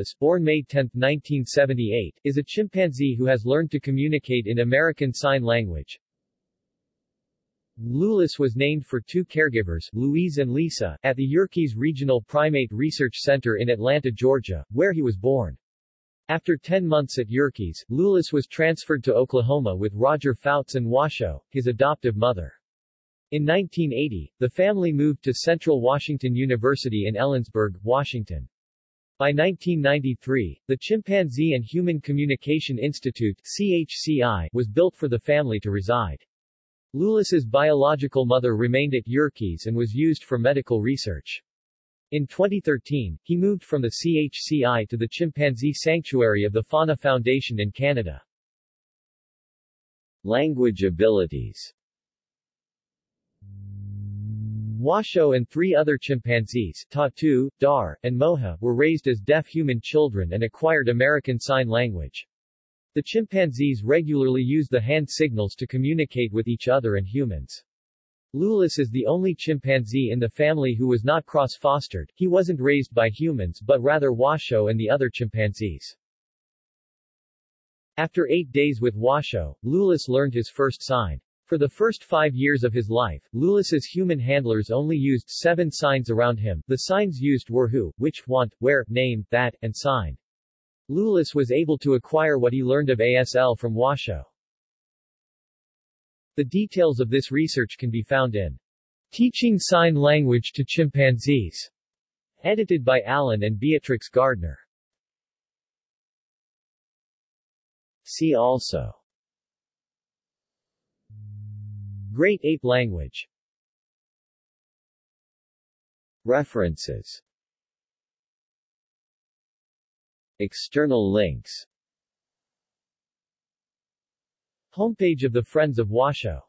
Loulis, born May 10, 1978, is a chimpanzee who has learned to communicate in American Sign Language. Loulis was named for two caregivers, Louise and Lisa, at the Yerkes Regional Primate Research Center in Atlanta, Georgia, where he was born. After 10 months at Yerkes, Loulis was transferred to Oklahoma with Roger Fouts and Washoe, his adoptive mother. In 1980, the family moved to Central Washington University in Ellensburg, Washington. By 1993, the Chimpanzee and Human Communication Institute CHCI, was built for the family to reside. Loulis's biological mother remained at Yerkes and was used for medical research. In 2013, he moved from the CHCI to the Chimpanzee Sanctuary of the Fauna Foundation in Canada. Language abilities Washoe and three other chimpanzees, Tatu, Dar, and Moja, were raised as deaf human children and acquired American Sign Language. The chimpanzees regularly use the hand signals to communicate with each other and humans. Loulis is the only chimpanzee in the family who was not cross-fostered, he wasn't raised by humans but rather Washoe and the other chimpanzees. After eight days with Washoe, Loulis learned his first sign. For the first five years of his life, Loulis's human handlers only used seven signs around him. The signs used were who, which, want, where, name, that, and sign. Loulis was able to acquire what he learned of ASL from Washoe. The details of this research can be found in Teaching Sign Language to Chimpanzees, edited by Allen and Beatrix Gardner. See also Great Ape Language. References. External links. Homepage of the Friends of Washoe